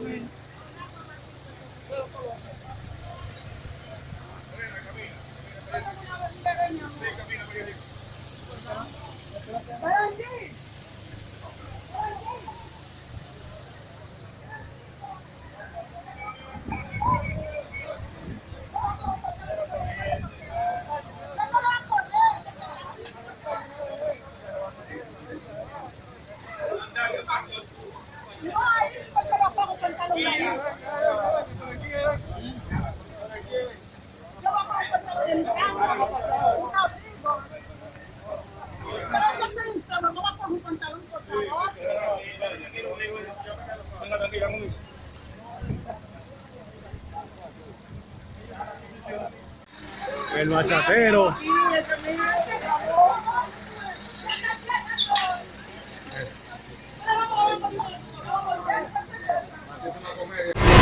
Yeah. El machatero. over.